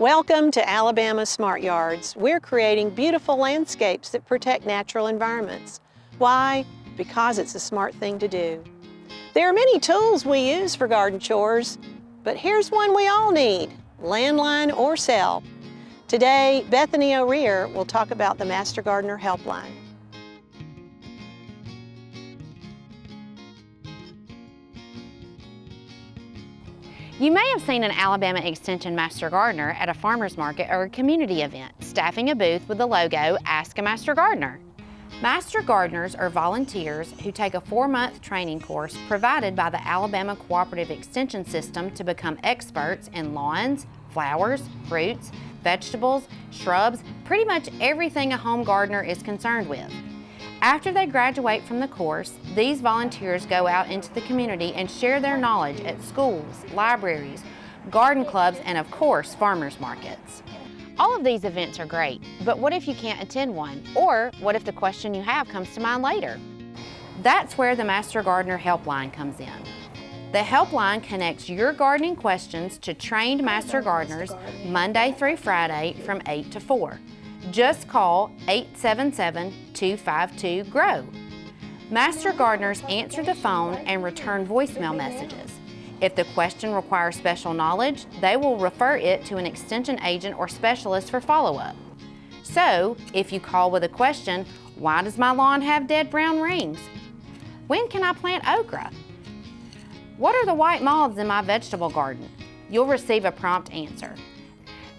Welcome to Alabama Smart Yards. We're creating beautiful landscapes that protect natural environments. Why? Because it's a smart thing to do. There are many tools we use for garden chores, but here's one we all need, landline or cell. Today, Bethany O'Rear will talk about the Master Gardener Helpline. You may have seen an Alabama Extension Master Gardener at a farmer's market or a community event, staffing a booth with the logo, Ask a Master Gardener. Master Gardeners are volunteers who take a four-month training course provided by the Alabama Cooperative Extension System to become experts in lawns, flowers, fruits, vegetables, shrubs, pretty much everything a home gardener is concerned with. After they graduate from the course, these volunteers go out into the community and share their knowledge at schools, libraries, garden clubs, and of course, farmers markets. All of these events are great, but what if you can't attend one? Or what if the question you have comes to mind later? That's where the Master Gardener Helpline comes in. The helpline connects your gardening questions to trained master gardeners Monday through Friday from 8 to 4. Just call 877-252-GROW. Master gardeners answer the phone and return voicemail messages. If the question requires special knowledge, they will refer it to an extension agent or specialist for follow-up. So, if you call with a question, why does my lawn have dead brown rings? When can I plant okra? What are the white moths in my vegetable garden? You'll receive a prompt answer.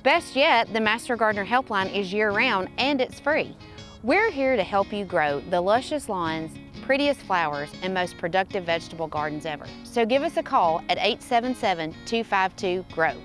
Best yet, the Master Gardener Helpline is year-round and it's free. We're here to help you grow the luscious lawns, prettiest flowers, and most productive vegetable gardens ever. So give us a call at 877-252-GROW.